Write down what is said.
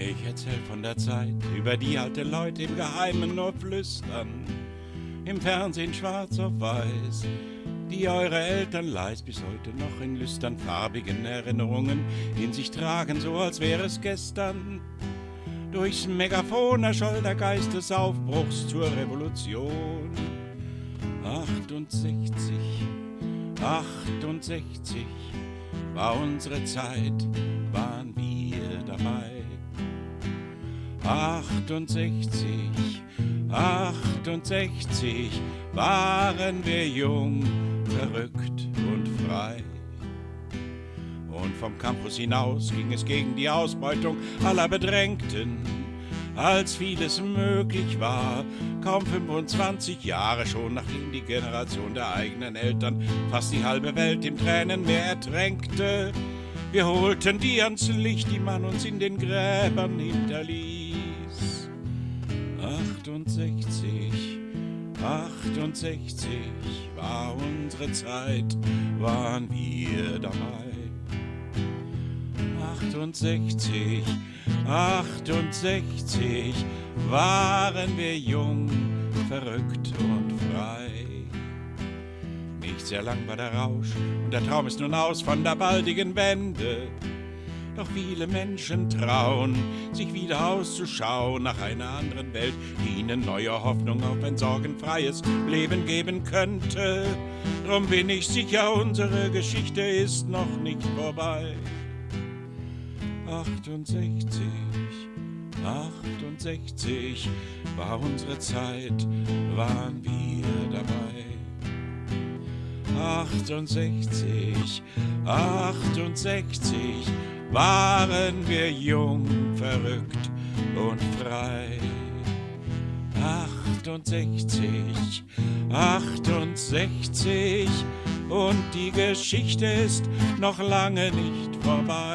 Ich erzähl von der Zeit, über die alte Leute im Geheimen nur flüstern. Im Fernsehen schwarz auf weiß, die eure Eltern leis bis heute noch in lüstern farbigen Erinnerungen in sich tragen, so als wäre es gestern. Durchs Megafon erscholl der Geist des Aufbruchs zur Revolution. 68, 68 war unsere Zeit, 68, 68 waren wir jung, verrückt und frei. Und vom Campus hinaus ging es gegen die Ausbeutung aller Bedrängten. Als vieles möglich war, kaum 25 Jahre schon, nachdem die Generation der eigenen Eltern fast die halbe Welt im Tränenmeer ertränkte. Wir holten die ans Licht, die man uns in den Gräbern hinterließ. 68, 68 war unsere Zeit, waren wir dabei. 68, 68 waren wir jung, verrückt und frei. Nicht sehr lang war der Rausch und der Traum ist nun aus von der baldigen Wende. Doch viele Menschen trauen, sich wieder auszuschauen nach einer anderen Welt, die ihnen neue Hoffnung auf ein sorgenfreies Leben geben könnte. Drum bin ich sicher, unsere Geschichte ist noch nicht vorbei. 68, 68 war unsere Zeit, waren wir dabei. 68, 68 waren wir jung, verrückt und frei. 68, 68 und die Geschichte ist noch lange nicht vorbei.